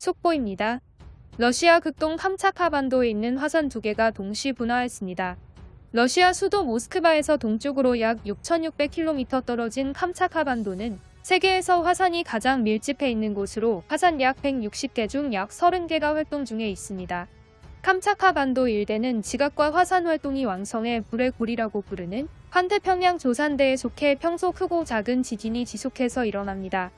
속보입니다. 러시아 극동 캄차카반도에 있는 화산 두 개가 동시 분화했습니다. 러시아 수도 모스크바에서 동쪽으로 약 6,600km 떨어진 캄차카반도는 세계에서 화산이 가장 밀집해 있는 곳으로 화산 약 160개 중 약 30개가 활동 중에 있습니다. 캄차카반도 일대는 지각과 화산 활동이 왕성해 불의 골이라고 부르는 환태평양 조산대에 속해 평소 크고 작은 지진이 지속해서 일어납니다.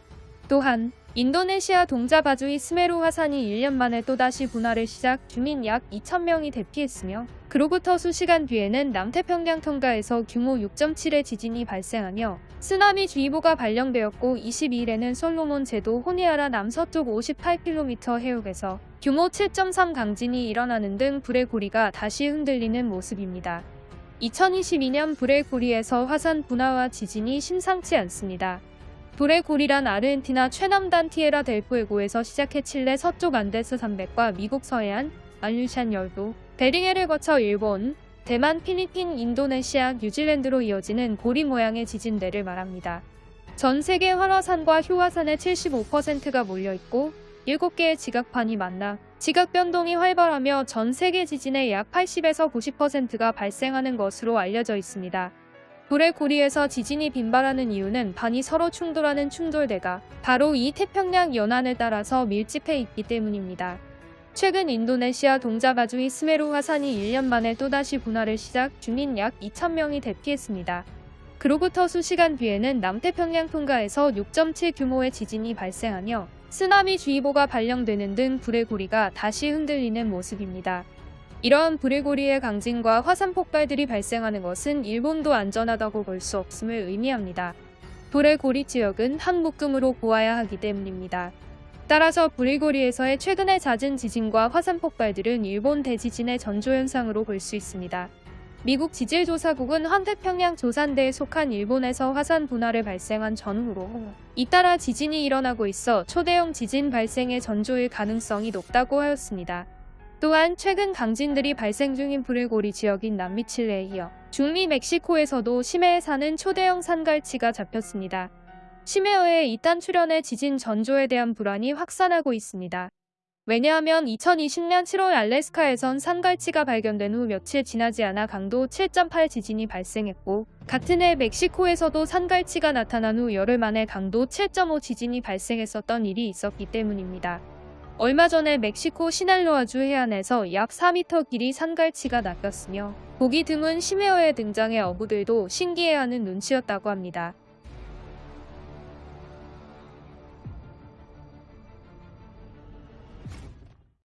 또한 인도네시아 동자바주의 스메루 화산이 1년 만에 또다시 분화를 시작 주민 약 2천명이 대피했으며 그로부터 수시간 뒤에는 남태평양 통가에서 규모 6.7의 지진이 발생하며 쓰나미 주의보가 발령되었고 22일에는 솔로몬 제도 호니아라 남서쪽 58km 해역에서 규모 7.3 강진이 일어나는 등 불의 고리가 다시 흔들리는 모습입니다. 2022년 불의 고리에서 화산 분화와 지진이 심상치 않습니다. 고리란 아르헨티나 최남단 티에라 델푸에고에서 시작해 칠레 서쪽 안데스 산맥과 미국 서해안, 알류샨 열도, 베링해를 거쳐 일본, 대만, 필리핀, 인도네시아, 뉴질랜드로 이어지는 고리 모양의 지진대를 말합니다. 전 세계 활화산과 휴화산의 75%가 몰려있고 7개의 지각판이 만나 지각 변동이 활발하며 전 세계 지진의 약 80에서 90%가 발생하는 것으로 알려져 있습니다. 불의 고리에서 지진이 빈발하는 이유는 반이 서로 충돌하는 충돌대가 바로 이 태평양 연안을 따라서 밀집해 있기 때문입니다. 최근 인도네시아 동자바주의 스메루 화산이 1년 만에 또다시 분화를 시작 주민 약 2천명이 대피했습니다. 그로부터 수시간 뒤에는 남태평양 통가에서 6.7 규모의 지진이 발생하며 쓰나미 주의보가 발령되는 등 불의 고리가 다시 흔들리는 모습입니다. 이러한 불의 고리의 강진과 화산 폭발들이 발생하는 것은 일본도 안전하다고 볼 수 없음을 의미합니다. 불의 고리 지역은 한 묶음으로 보아야 하기 때문입니다. 따라서 불의 고리에서의 최근의 잦은 지진과 화산 폭발들은 일본 대지진의 전조현상으로 볼 수 있습니다. 미국 지질조사국은 환태평양 조산대에 속한 일본에서 화산 분화를 발생한 전후로 잇따라 지진이 일어나고 있어 초대형 지진 발생의 전조일 가능성이 높다고 하였습니다. 또한 최근 강진들이 발생 중인 불일고리 지역인 남미 칠레에 이어 중미 멕시코에서도 심해에 사는 초대형 산갈치가 잡혔습니다. 심해어의 이딴 출현의 지진 전조에 대한 불안이 확산하고 있습니다. 왜냐하면 2020년 7월 알래스카에선 산갈치가 발견된 후 며칠 지나지 않아 강도 7.8 지진이 발생했고 같은 해 멕시코에서도 산갈치가 나타난 후 열흘 만에 강도 7.5 지진이 발생했었던 일이 있었기 때문입니다. 얼마 전에 멕시코 시날로아주 해안에서 약 4m 길이 산갈치가 낚였으며 고기 드문 심해어에 등장해 어부들도 신기해하는 눈치였다고 합니다.